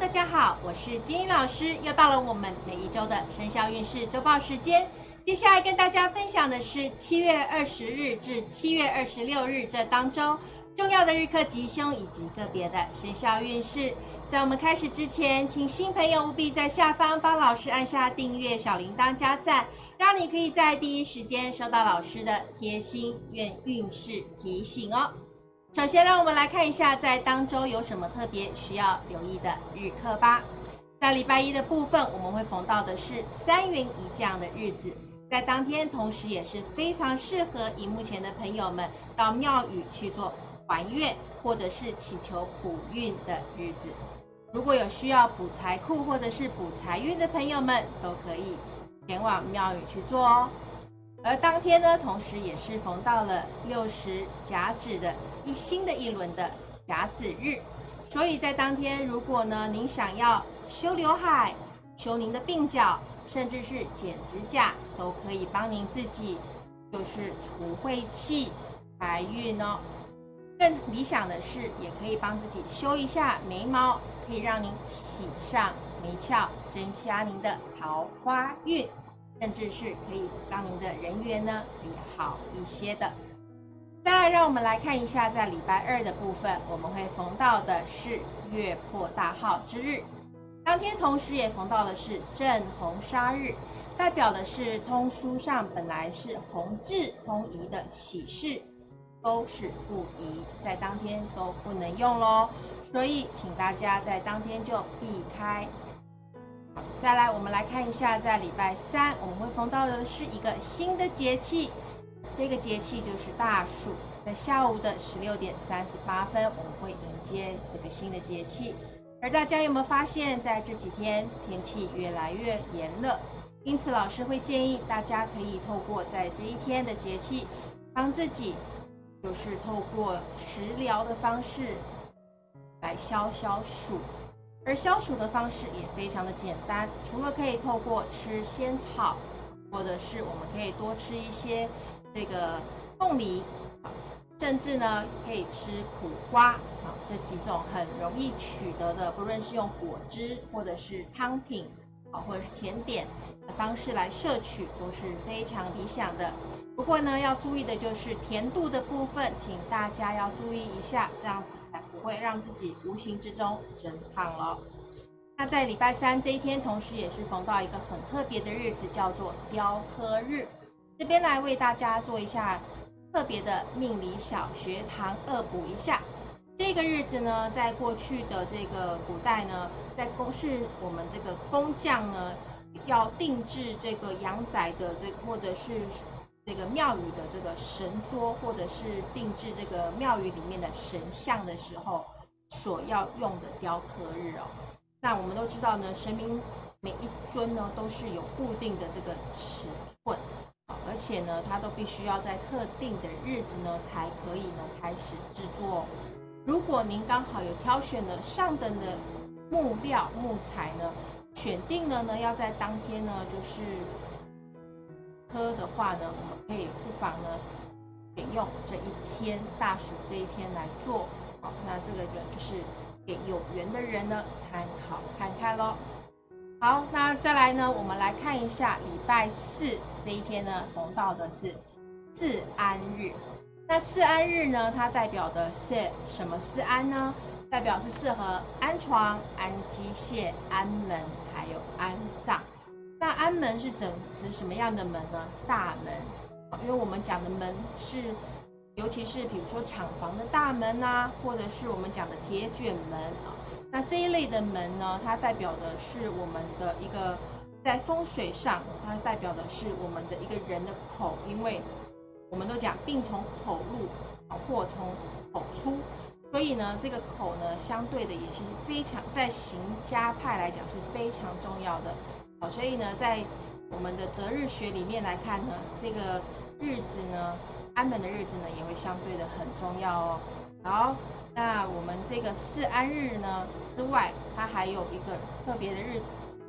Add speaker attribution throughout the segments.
Speaker 1: 大家好，我是金英老师，又到了我们每一周的生肖运势周报时间。接下来跟大家分享的是七月二十日至七月二十六日这当中重要的日课吉凶以及个别的生肖运势。在我们开始之前，请新朋友务必在下方帮老师按下订阅、小铃铛加赞，让你可以在第一时间收到老师的贴心运运势提醒哦。首先，让我们来看一下在当周有什么特别需要留意的日课吧。在礼拜一的部分，我们会逢到的是三元一降的日子，在当天，同时也是非常适合荧幕前的朋友们到庙宇去做还愿或者是祈求补运的日子。如果有需要补财库或者是补财运的朋友们，都可以前往庙宇去做哦。而当天呢，同时也是逢到了六十甲子的一新的一轮的甲子日，所以在当天，如果呢您想要修刘海、修您的鬓角，甚至是剪指甲，都可以帮您自己，就是除晦气、财运哦。更理想的是，也可以帮自己修一下眉毛，可以让您喜上眉翘，增加您的桃花运。甚至是可以让您的人缘呢可以好一些的。再，让我们来看一下，在礼拜二的部分，我们会逢到的是月破大号之日，当天同时也逢到的是正红杀日，代表的是通书上本来是红字通宜的喜事，都是不宜，在当天都不能用喽。所以，请大家在当天就避开。再来，我们来看一下，在礼拜三我们会逢到的是一个新的节气，这个节气就是大暑。在下午的十六点三十八分，我们会迎接这个新的节气。而大家有没有发现，在这几天天气越来越炎热？因此，老师会建议大家可以透过在这一天的节气，帮自己就是透过食疗的方式来消消暑。而消暑的方式也非常的简单，除了可以透过吃仙草，或者是我们可以多吃一些这个凤梨，甚至呢可以吃苦瓜啊，这几种很容易取得的，不论是用果汁或者是汤品啊，或者是甜点的方式来摄取，都是非常理想的。不过呢，要注意的就是甜度的部分，请大家要注意一下，这样子才不会让自己无形之中增胖了。那在礼拜三这一天，同时也是逢到一个很特别的日子，叫做雕刻日。这边来为大家做一下特别的命理小学堂恶补一下。这个日子呢，在过去的这个古代呢，在工是我们这个工匠呢，要定制这个阳宅的这或者是。这个庙宇的这个神桌，或者是定制这个庙宇里面的神像的时候，所要用的雕刻日哦。那我们都知道呢，神明每一尊呢都是有固定的这个尺寸，而且呢，它都必须要在特定的日子呢才可以呢开始制作。如果您刚好有挑选了上等的木料木材呢，选定了呢要在当天呢就是。喝的话呢，我们可以不妨呢选用这一天大暑这一天来做，好，那这个就就是给有缘的人呢参考看看喽。好，那再来呢，我们来看一下礼拜四这一天呢，逢到的是四安日。那四安日呢，它代表的是什么？四安呢，代表是适合安床、安机械、安门，还有安葬。那安门是指指什么样的门呢？大门，因为我们讲的门是，尤其是比如说厂房的大门呐，或者是我们讲的铁卷门啊。那这一类的门呢，它代表的是我们的一个在风水上，它代表的是我们的一个人的口，因为我们都讲病从口入，祸从口出，所以呢，这个口呢，相对的也是非常在行家派来讲是非常重要的。好，所以呢，在我们的择日学里面来看呢，这个日子呢，安门的日子呢，也会相对的很重要哦。好，那我们这个四安日呢之外，它还有一个特别的日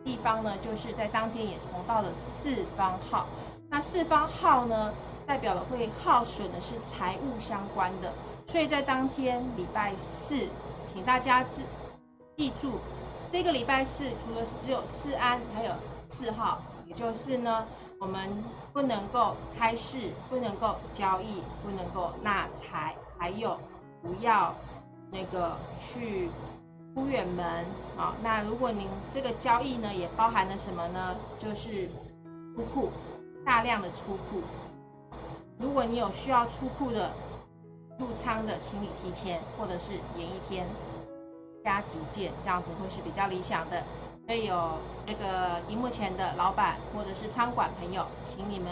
Speaker 1: 地方呢，就是在当天也是逢到了四方号。那四方号呢，代表了会耗损的是财务相关的，所以在当天礼拜四，请大家记记住。这个礼拜四除了是只有四安，还有四号，也就是呢，我们不能够开市，不能够交易，不能够纳财，还有不要那个去出远门啊。那如果您这个交易呢，也包含了什么呢？就是出库，大量的出库。如果你有需要出库的入仓的，请你提前或者是延一天。加急件，这样子会是比较理想的。所以有这个荧幕前的老板或者是餐馆朋友，请你们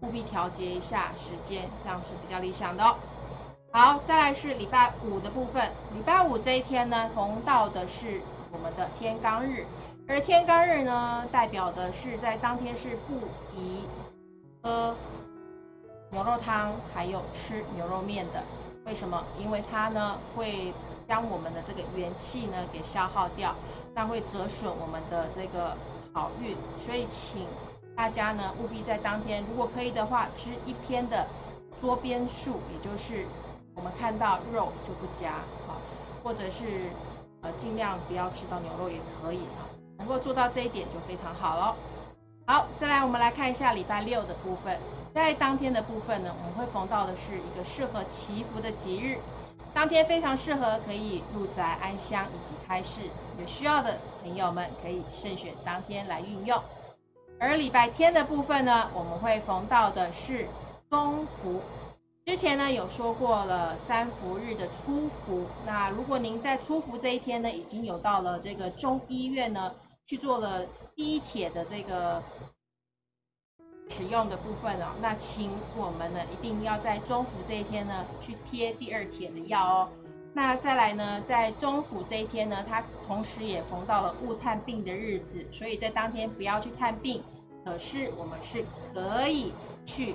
Speaker 1: 务必调节一下时间，这样是比较理想的哦。好，再来是礼拜五的部分。礼拜五这一天呢，逢到的是我们的天罡日，而天罡日呢，代表的是在当天是不宜喝牛肉汤，还有吃牛肉面的。为什么？因为它呢会。将我们的这个元气呢给消耗掉，那会折损我们的这个好运，所以请大家呢务必在当天，如果可以的话，吃一天的桌边素，也就是我们看到肉就不加啊，或者是呃尽量不要吃到牛肉也可以啊，能够做到这一点就非常好喽。好，再来我们来看一下礼拜六的部分，在当天的部分呢，我们会逢到的是一个适合祈福的吉日。当天非常适合可以入宅安香以及开市，有需要的朋友们可以慎选当天来运用。而礼拜天的部分呢，我们会逢到的是中伏。之前呢有说过了三伏日的初伏，那如果您在初伏这一天呢，已经有到了这个中医院呢去做了第一帖的这个。使用的部分哦，那请我们呢一定要在中伏这一天呢去贴第二帖的药哦。那再来呢，在中伏这一天呢，它同时也逢到了勿探病的日子，所以在当天不要去探病。可是我们是可以去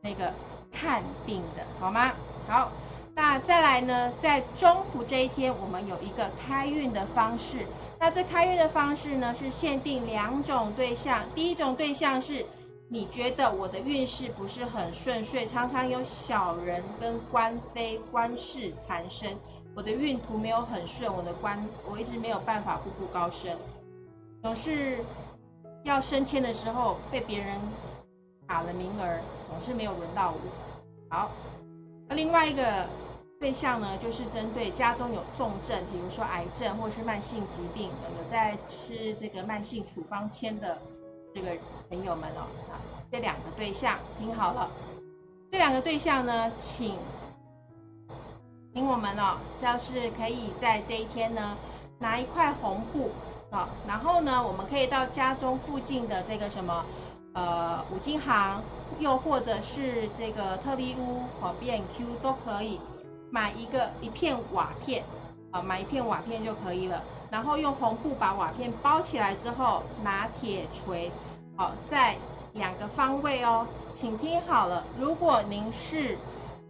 Speaker 1: 那个探病的，好吗？好，那再来呢，在中伏这一天，我们有一个开运的方式。那这开运的方式呢，是限定两种对象，第一种对象是。你觉得我的运势不是很顺遂，常常有小人跟官非、官事缠身，我的运途没有很顺，我的官我一直没有办法步步高升，总是要升迁的时候被别人打了名额，总是没有轮到我。好，那另外一个对象呢，就是针对家中有重症，比如说癌症或是慢性疾病，有在吃这个慢性处方签的。这个朋友们哦，啊，这两个对象听好了，这两个对象呢，请请我们哦，要是可以在这一天呢，拿一块红布啊，然后呢，我们可以到家中附近的这个什么，呃，五金行，又或者是这个特利屋哦，B N Q 都可以买一个一片瓦片，啊，买一片瓦片就可以了。然后用红布把瓦片包起来之后，拿铁锤，好，在两个方位哦，请听好了。如果您是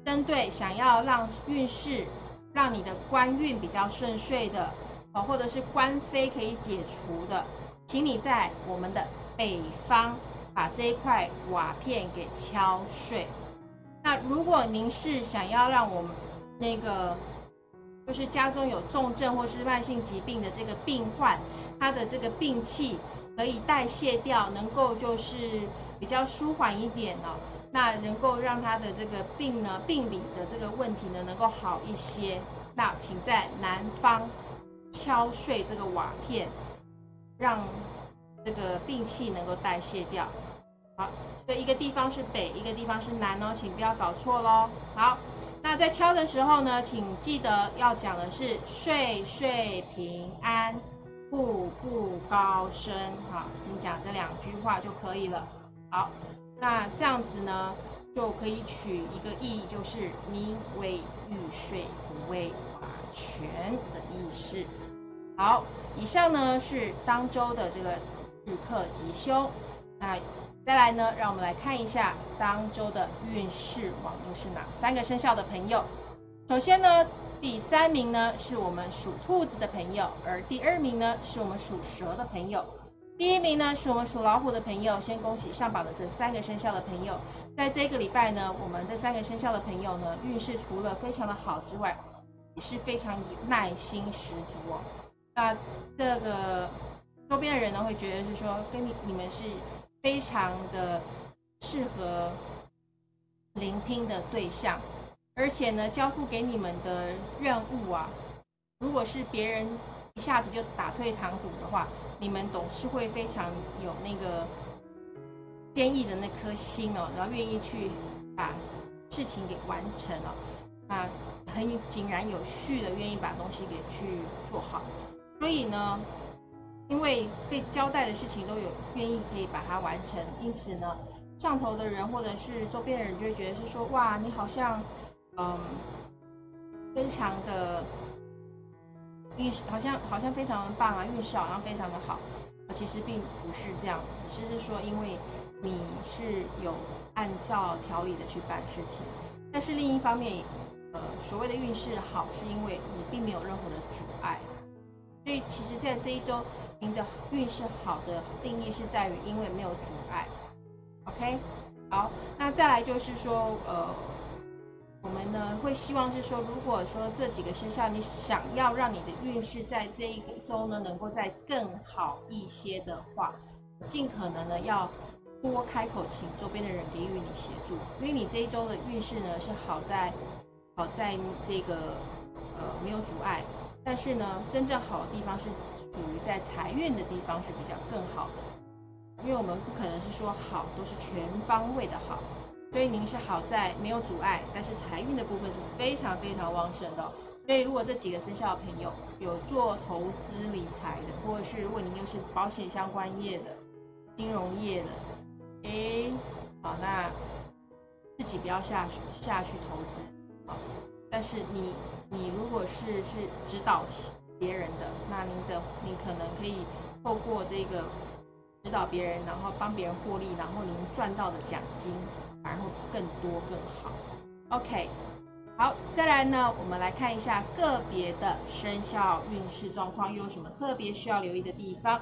Speaker 1: 针对想要让运势，让你的官运比较顺遂的，哦，或者是官非可以解除的，请你在我们的北方把这一块瓦片给敲碎。那如果您是想要让我们那个。就是家中有重症或是慢性疾病的这个病患，他的这个病气可以代谢掉，能够就是比较舒缓一点哦，那能够让他的这个病呢，病理的这个问题呢，能够好一些。那请在南方敲碎这个瓦片，让这个病气能够代谢掉。好，所以一个地方是北，一个地方是南哦，请不要搞错喽。好。那在敲的时候呢，请记得要讲的是岁岁平安，步步高升，好，请讲这两句话就可以了。好，那这样子呢，就可以取一个意义，就是名为玉岁，不为法权的意思。好，以上呢是当周的这个日课吉凶。那再来呢，让我们来看一下当周的运势网又是哪三个生肖的朋友。首先呢，第三名呢是我们属兔子的朋友，而第二名呢是我们属蛇的朋友，第一名呢是我们属老虎的朋友。先恭喜上榜的这三个生肖的朋友，在这个礼拜呢，我们这三个生肖的朋友呢，运势除了非常的好之外，也是非常耐心十足哦。那这个周边的人呢会觉得是说跟你你们是非常的适合聆听的对象，而且呢交付给你们的任务啊，如果是别人一下子就打退堂鼓的话，你们总是会非常有那个坚毅的那颗心哦，然后愿意去把事情给完成了，啊，很井然有序的愿意把东西给去做好。所以呢，因为被交代的事情都有愿意可以把它完成，因此呢，上头的人或者是周边的人就会觉得是说，哇，你好像，嗯，非常的。运势好像好像非常的棒啊，运势好像非常的好，其实并不是这样子，只是说因为你是有按照条理的去办事情，但是另一方面，呃，所谓的运势好，是因为你并没有任何的阻碍，所以其实，在这一周，您的运势好的定义是在于因为没有阻碍，OK，好，那再来就是说，呃。我们呢会希望是说，如果说这几个生肖你想要让你的运势在这一个周呢能够再更好一些的话，尽可能呢要多开口请周边的人给予你协助，因为你这一周的运势呢是好在好在这个呃没有阻碍，但是呢真正好的地方是属于在财运的地方是比较更好的，因为我们不可能是说好都是全方位的好。所以您是好在没有阻碍，但是财运的部分是非常非常旺盛的。所以如果这几个生肖的朋友有做投资理财的，或者是如果您又是保险相关业的、金融业的，哎，好，那自己不要下去下去投资，好。但是你你如果是是指导别人的，那您的你可能可以透过这个指导别人，然后帮别人获利，然后您赚到的奖金。然后更多更好，OK，好，再来呢，我们来看一下个别的生肖运势状况，又有什么特别需要留意的地方？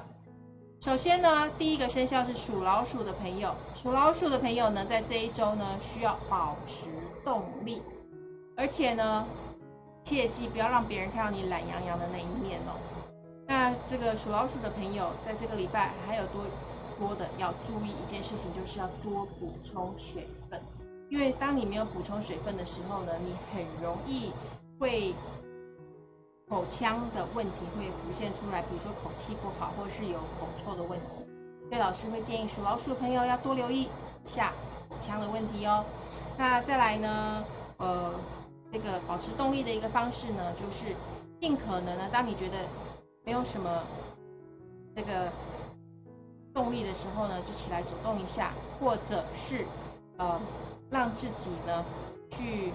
Speaker 1: 首先呢，第一个生肖是属老鼠的朋友，属老鼠的朋友呢，在这一周呢，需要保持动力，而且呢，切记不要让别人看到你懒洋洋的那一面哦。那这个属老鼠的朋友，在这个礼拜还有多？多的要注意一件事情，就是要多补充水分，因为当你没有补充水分的时候呢，你很容易会口腔的问题会浮现出来，比如说口气不好，或是有口臭的问题。所以老师会建议属老鼠的朋友要多留意一下口腔的问题哦。那再来呢，呃，这个保持动力的一个方式呢，就是尽可能呢，当你觉得没有什么这个。动力的时候呢，就起来走动一下，或者是呃，让自己呢去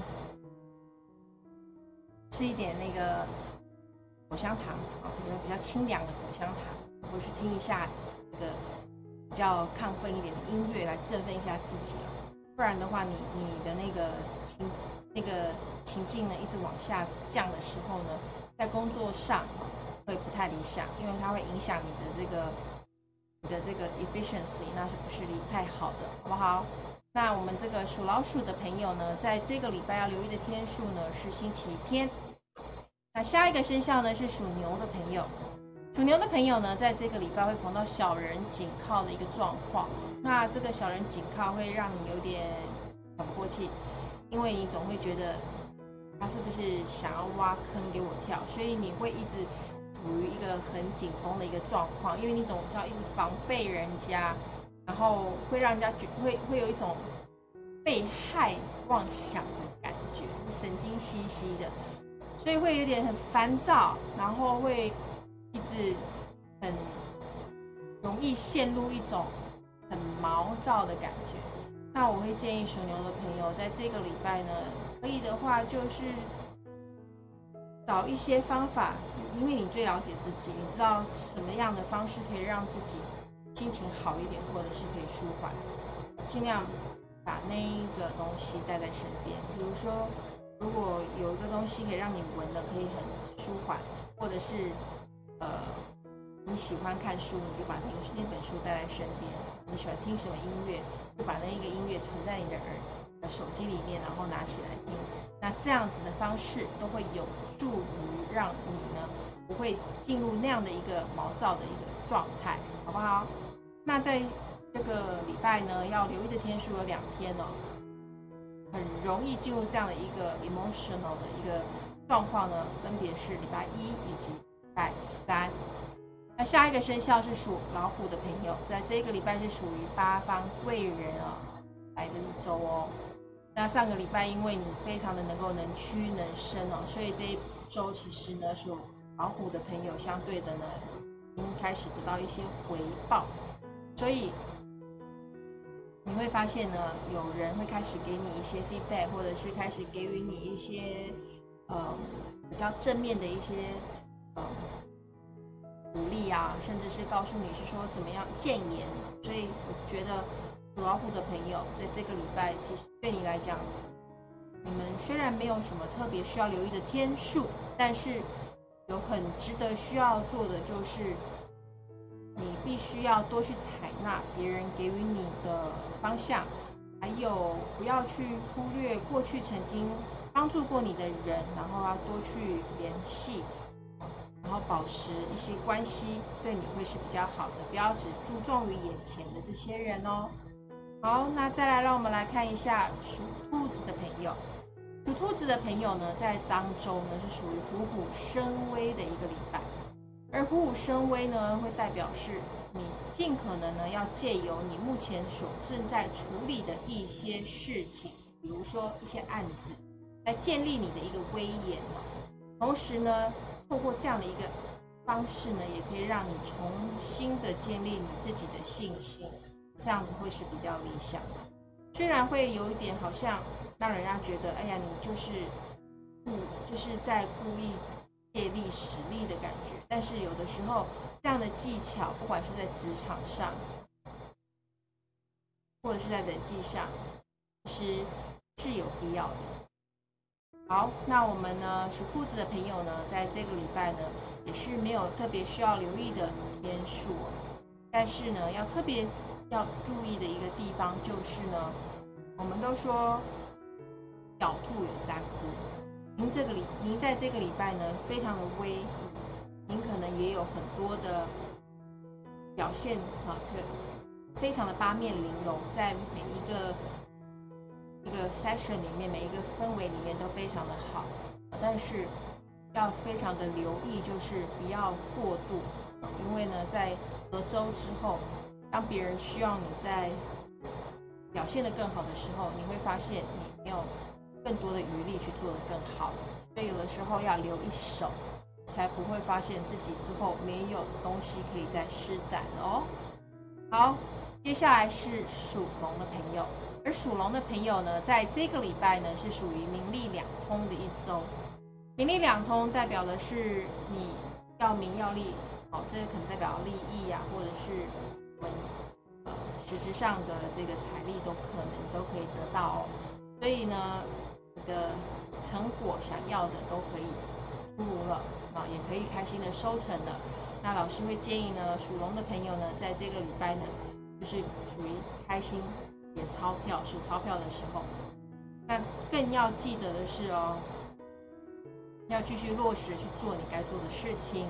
Speaker 1: 吃一点那个口香糖啊，比如比较清凉的口香糖，或是听一下这个比较亢奋一点的音乐来振奋一下自己啊。不然的话，你你的那个情那个情境呢一直往下降的时候呢，在工作上会不太理想，因为它会影响你的这个。你的这个 efficiency 那是不是不太好的，好不好？那我们这个属老鼠的朋友呢，在这个礼拜要留意的天数呢是星期天。那下一个生肖呢是属牛的朋友，属牛的朋友呢，在这个礼拜会碰到小人紧靠的一个状况。那这个小人紧靠会让你有点喘不过气，因为你总会觉得他是不是想要挖坑给我跳，所以你会一直。处于一个很紧绷的一个状况，因为你总是要一直防备人家，然后会让人家觉会会有一种被害妄想的感觉，神经兮兮的，所以会有点很烦躁，然后会一直很容易陷入一种很毛躁的感觉。那我会建议属牛的朋友，在这个礼拜呢，可以的话就是。找一些方法，因为你最了解自己，你知道什么样的方式可以让自己心情好一点，或者是可以舒缓，尽量把那一个东西带在身边。比如说，如果有一个东西可以让你闻的可以很舒缓，或者是呃你喜欢看书，你就把那那本书带在身边。你喜欢听什么音乐，就把那一个音乐存在你的耳手机里面，然后拿起来听。那这样子的方式都会有助于让你呢不会进入那样的一个毛躁的一个状态，好不好？那在这个礼拜呢，要留意的天数有两天哦，很容易进入这样的一个 emotional 的一个状况呢，分别是礼拜一以及礼拜三。那下一个生肖是属老虎的朋友，在这个礼拜是属于八方贵人啊来的一周哦。那上个礼拜因为你非常的能够能屈能伸哦，所以这一周其实呢属老虎的朋友相对的呢，已经开始得到一些回报，所以你会发现呢，有人会开始给你一些 feedback，或者是开始给予你一些呃比较正面的一些呃。鼓励啊，甚至是告诉你是说怎么样谏言，所以我觉得属老虎的朋友在这个礼拜，其实对你来讲，你们虽然没有什么特别需要留意的天数，但是有很值得需要做的就是，你必须要多去采纳别人给予你的方向，还有不要去忽略过去曾经帮助过你的人，然后要多去联系。然后保持一些关系，对你会是比较好的。不要只注重于眼前的这些人哦。好，那再来，让我们来看一下属兔子的朋友。属兔子的朋友呢，在当中呢是属于虎虎生威的一个礼拜。而虎虎生威呢，会代表是你尽可能呢要借由你目前所正在处理的一些事情，比如说一些案子，来建立你的一个威严哦。同时呢。透过这样的一个方式呢，也可以让你重新的建立你自己的信心，这样子会是比较理想的。虽然会有一点好像让人家觉得，哎呀，你就是故就是在故意借力使力的感觉，但是有的时候这样的技巧，不管是在职场上，或者是在人际上，其实是有必要的。好，那我们呢属兔子的朋友呢，在这个礼拜呢，也是没有特别需要留意的天数，但是呢，要特别要注意的一个地方就是呢，我们都说小兔有三窟，您这个礼，您在这个礼拜呢，非常的威，您可能也有很多的表现啊，可非常的八面玲珑，在每一个。一个 session 里面，每一个氛围里面都非常的好，但是要非常的留意，就是不要过度，因为呢，在隔周之后，当别人需要你在表现的更好的时候，你会发现你没有更多的余力去做的更好，所以有的时候要留一手，才不会发现自己之后没有东西可以再施展了哦。好，接下来是属龙的朋友。而属龙的朋友呢，在这个礼拜呢，是属于名利两通的一周。名利两通代表的是你要名要利，哦，这个可能代表利益呀，或者是文呃实质上的这个财力都可能都可以得到哦。所以呢，你的成果想要的都可以出炉了，啊，也可以开心的收成了。那老师会建议呢，属龙的朋友呢，在这个礼拜呢，就是属于开心。点钞票数钞票的时候，那更要记得的是哦，要继续落实去做你该做的事情。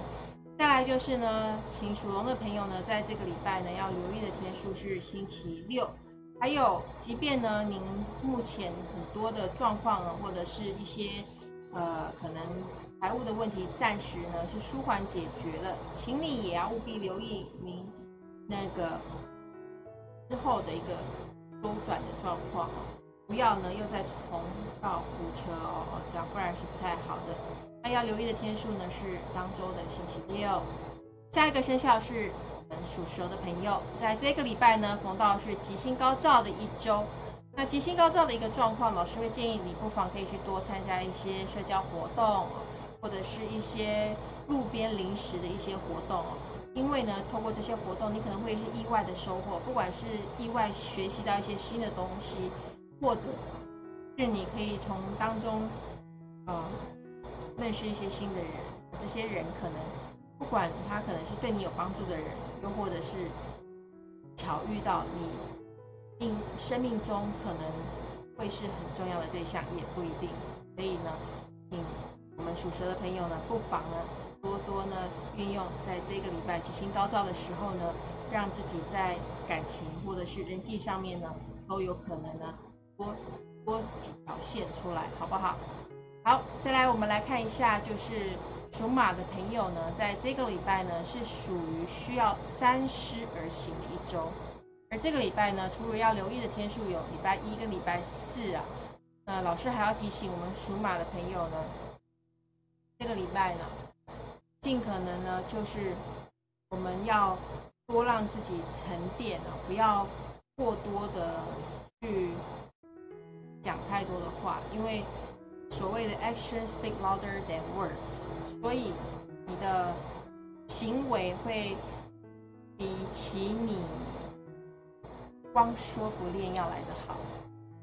Speaker 1: 再来就是呢，请属龙的朋友呢，在这个礼拜呢，要留意的天数是星期六。还有，即便呢，您目前很多的状况呢，或者是一些呃可能财务的问题，暂时呢是舒缓解决了，请你也要务必留意您那个之后的一个。周转的状况哦，不要呢又再重蹈覆辙哦，这样不然是不太好的。那要留意的天数呢是当周的星期六。下一个生肖是属蛇的朋友，在这个礼拜呢逢到是吉星高照的一周。那吉星高照的一个状况，老师会建议你不妨可以去多参加一些社交活动，或者是一些路边临时的一些活动哦。因为呢，通过这些活动，你可能会是意外的收获，不管是意外学习到一些新的东西，或者是你可以从当中，呃，认识一些新的人。这些人可能不管他可能是对你有帮助的人，又或者是巧遇到你命生命中可能会是很重要的对象，也不一定。所以呢，请我们属蛇的朋友呢，不妨呢。多多呢运用在这个礼拜吉星高照的时候呢，让自己在感情或者是人际上面呢，都有可能呢多多几条线出来，好不好？好，再来我们来看一下，就是属马的朋友呢，在这个礼拜呢是属于需要三思而行的一周，而这个礼拜呢，除了要留意的天数有礼拜一跟礼拜四啊。那老师还要提醒我们属马的朋友呢，这个礼拜呢，尽可能呢，就是我们要多让自己沉淀啊，不要过多的去讲太多的话，因为所谓的 action speak louder than words，所以你的行为会比起你光说不练要来得好，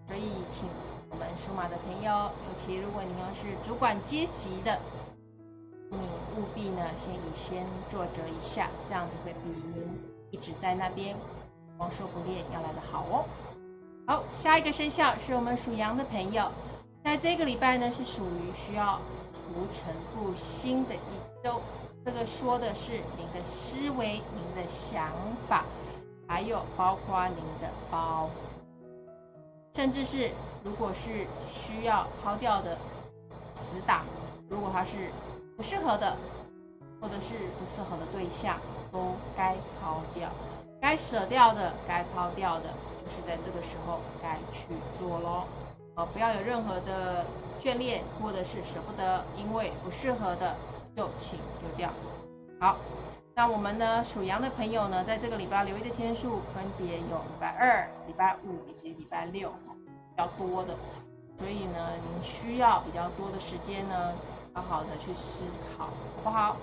Speaker 1: 所以请。我们属马的朋友，尤其如果你要是主管阶级的，你务必呢先以先坐着一下，这样子会比您一直在那边光说不练要来的好哦。好，下一个生肖是我们属羊的朋友，在这个礼拜呢是属于需要除尘布新的一周。这个说的是您的思维、您的想法，还有包括您的包袱，甚至是。如果是需要抛掉的死党，如果他是不适合的，或者是不适合的对象，都该抛掉，该舍掉的，该抛掉的，就是在这个时候该去做咯。呃，不要有任何的眷恋，或者是舍不得，因为不适合的就请丢掉。好，那我们呢属羊的朋友呢，在这个礼拜留意的天数分别有礼拜二、礼拜五以及礼拜六。比较多的，所以呢，您需要比较多的时间呢，好好的去思考，好不好？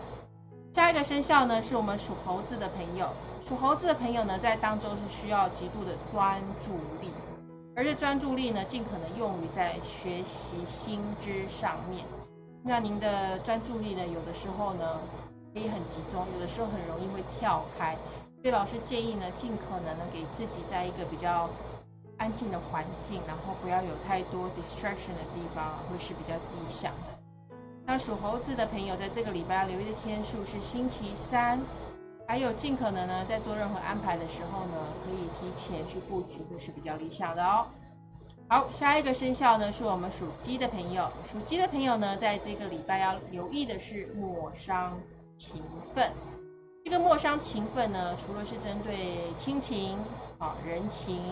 Speaker 1: 下一个生肖呢，是我们属猴子的朋友。属猴子的朋友呢，在当中是需要极度的专注力，而且专注力呢，尽可能用于在学习新知上面。那您的专注力呢，有的时候呢，可以很集中，有的时候很容易会跳开。所以老师建议呢，尽可能呢，给自己在一个比较。安静的环境，然后不要有太多 distraction 的地方，会是比较理想的。那属猴子的朋友，在这个礼拜要留意的天数是星期三，还有尽可能呢，在做任何安排的时候呢，可以提前去布局，会是比较理想的哦。好，下一个生肖呢，是我们属鸡的朋友。属鸡的朋友呢，在这个礼拜要留意的是莫伤情分。这个莫伤情分呢，除了是针对亲情啊、人情。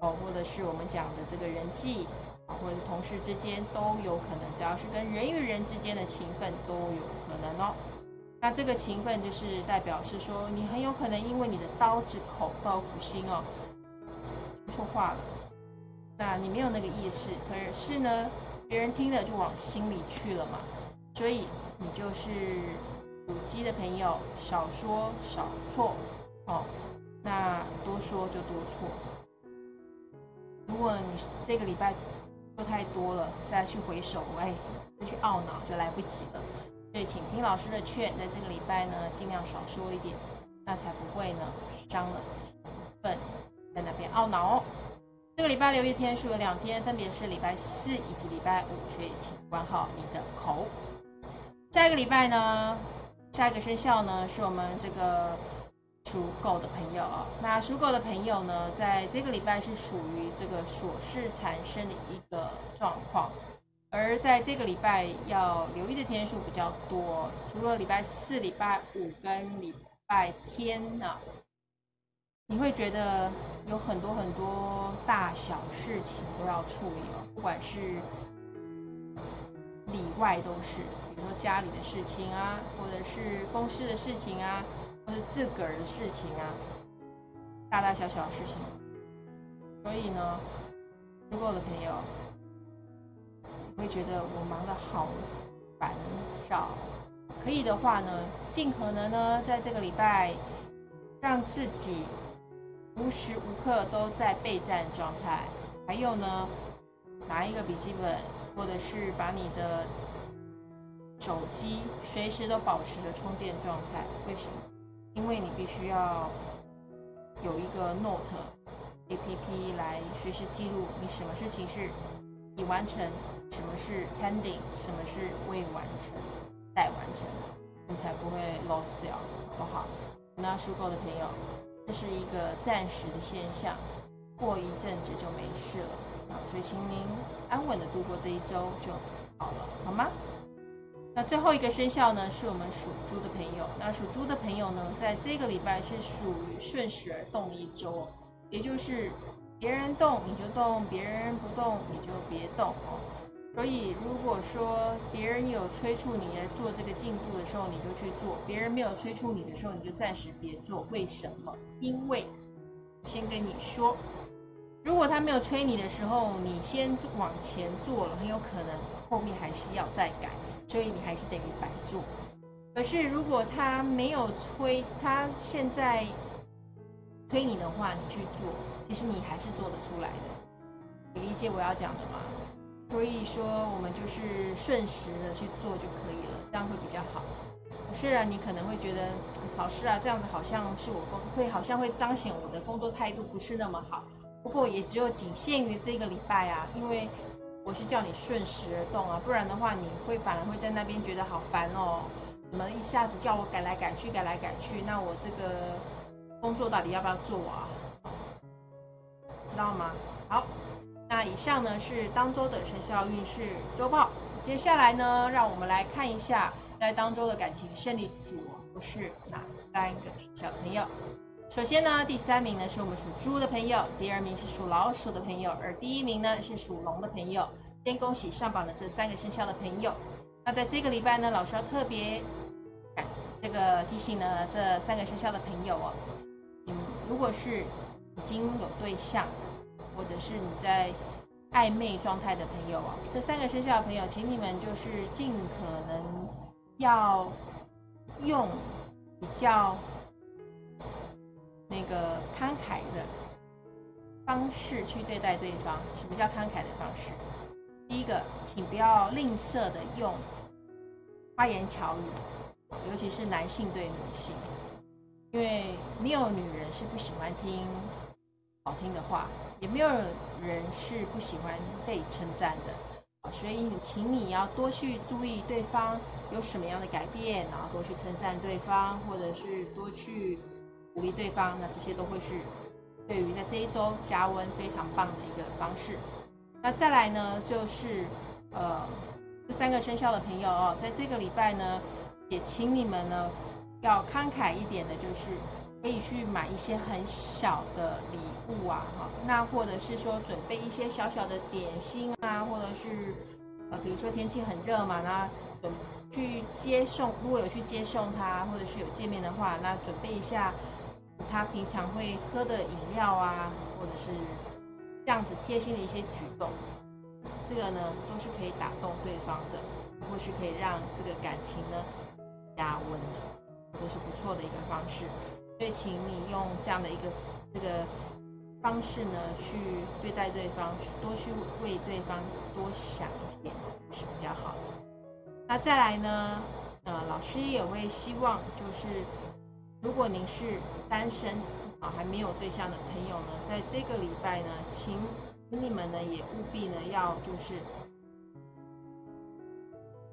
Speaker 1: 哦，或者是我们讲的这个人际，或者是同事之间都有可能，只要是跟人与人之间的情分都有可能哦。那这个情分就是代表是说，你很有可能因为你的刀子口豆腐心哦，说错话了。那你没有那个意识，可是呢，别人听了就往心里去了嘛。所以你就是属鸡的朋友，少说少错哦，那多说就多错。如果你这个礼拜做太多了，再去回首，哎，再去懊恼就来不及了。所以请听老师的劝，在这个礼拜呢，尽量少说一点，那才不会呢伤了情分，在那边懊恼哦。这个礼拜留意天数有两天，分别是礼拜四以及礼拜五，所以请管好你的口。下一个礼拜呢，下一个生肖呢，是我们这个。属狗的朋友啊，那属狗的朋友呢，在这个礼拜是属于这个琐事缠身的一个状况，而在这个礼拜要留意的天数比较多，除了礼拜四、礼拜五跟礼拜天呢，你会觉得有很多很多大小事情都要处理了，不管是里外都是，比如说家里的事情啊，或者是公司的事情啊。或者自个儿的事情啊，大大小小的事情，所以呢，如果我的朋友会觉得我忙得好烦躁，可以的话呢，尽可能呢，在这个礼拜让自己无时无刻都在备战状态，还有呢，拿一个笔记本，或者是把你的手机随时都保持着充电状态，为什么？因为你必须要有一个 Note A P P 来随时记录你什么事情是已完成，什么是 pending，什么是未完成、待完成的。你才不会 lost 掉，好不好？那属狗的朋友，这是一个暂时的现象，过一阵子就没事了啊，所以请您安稳的度过这一周就好了，好吗？那最后一个生肖呢，是我们属猪的朋友。那属猪的朋友呢，在这个礼拜是属于顺时而动一周，也就是别人动你就动，别人不动你就别动哦。所以如果说别人有催促你来做这个进步的时候，你就去做；别人没有催促你的时候，你就暂时别做。为什么？因为先跟你说，如果他没有催你的时候，你先往前做了，很有可能后面还是要再改。所以你还是等于白做。可是如果他没有催，他现在催你的话，你去做，其实你还是做得出来的。你理解我要讲的吗？所以说，我们就是顺时的去做就可以了，这样会比较好。虽然你可能会觉得老师啊，这样子好像是我工会好像会彰显我的工作态度不是那么好。不过也只有仅限于这个礼拜啊，因为。我是叫你顺时而动啊，不然的话你会反而会在那边觉得好烦哦。怎么一下子叫我改来改去，改来改去？那我这个工作到底要不要做啊？知道吗？好，那以上呢是当周的生肖运势周报。接下来呢，让我们来看一下在当周的感情胜利组是哪三个小朋友。首先呢，第三名呢是我们属猪的朋友，第二名是属老鼠的朋友，而第一名呢是属龙的朋友。先恭喜上榜的这三个生肖的朋友。那在这个礼拜呢，老师要特别这个提醒呢，这三个生肖的朋友哦，嗯，如果是已经有对象，或者是你在暧昧状态的朋友哦，这三个生肖的朋友，请你们就是尽可能要用比较。那个慷慨的方式去对待对方，什么叫慷慨的方式。第一个，请不要吝啬的用花言巧语，尤其是男性对女性，因为没有女人是不喜欢听好听的话，也没有人是不喜欢被称赞的。所以，请你要多去注意对方有什么样的改变，然后多去称赞对方，或者是多去。鼓励对方，那这些都会是对于在这一周加温非常棒的一个方式。那再来呢，就是呃这三个生肖的朋友哦，在这个礼拜呢，也请你们呢要慷慨一点的，就是可以去买一些很小的礼物啊，哈，那或者是说准备一些小小的点心啊，或者是呃比如说天气很热嘛，那准去接送，如果有去接送他，或者是有见面的话，那准备一下。他平常会喝的饮料啊，或者是这样子贴心的一些举动，这个呢都是可以打动对方的，或是可以让这个感情呢加温的，都是不错的一个方式。所以，请你用这样的一个这个方式呢，去对待对方，去多去为对方多想一点是比较好的。那再来呢，呃，老师也会希望就是。如果您是单身啊，还没有对象的朋友呢，在这个礼拜呢，请你们呢也务必呢要就是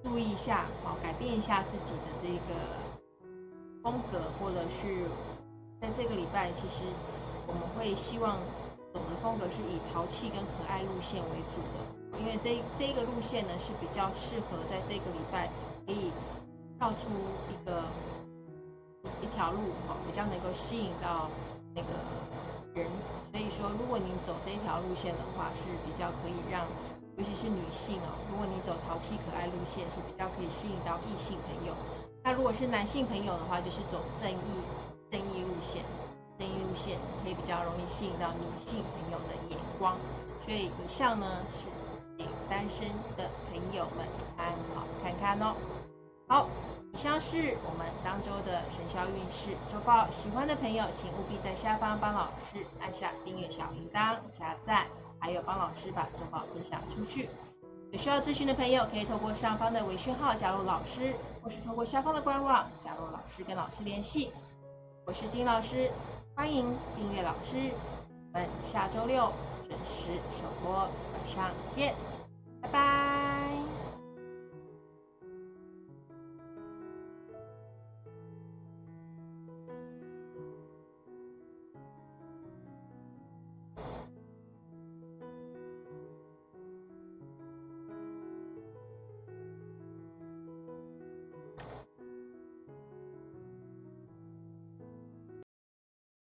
Speaker 1: 注意一下啊，改变一下自己的这个风格，或者是在这个礼拜，其实我们会希望走的风格是以淘气跟可爱路线为主的，因为这这个路线呢是比较适合在这个礼拜可以跳出一个。一条路哈，比较能够吸引到那个人，所以说，如果你走这一条路线的话，是比较可以让，尤其是女性哦，如果你走淘气可爱路线，是比较可以吸引到异性朋友。那如果是男性朋友的话，就是走正义正义路线，正义路线可以比较容易吸引到女性朋友的眼光。所以以上呢是给单身的朋友们参考看看哦。好。以上是我们当周的生肖运势周报，喜欢的朋友请务必在下方帮老师按下订阅小铃铛、加赞，还有帮老师把周报分享出去。有需要咨询的朋友可以透过上方的微信号加入老师，或是透过下方的官网加入老师跟老师联系。我是金老师，欢迎订阅老师。我们下周六准时首播，晚上见，拜拜。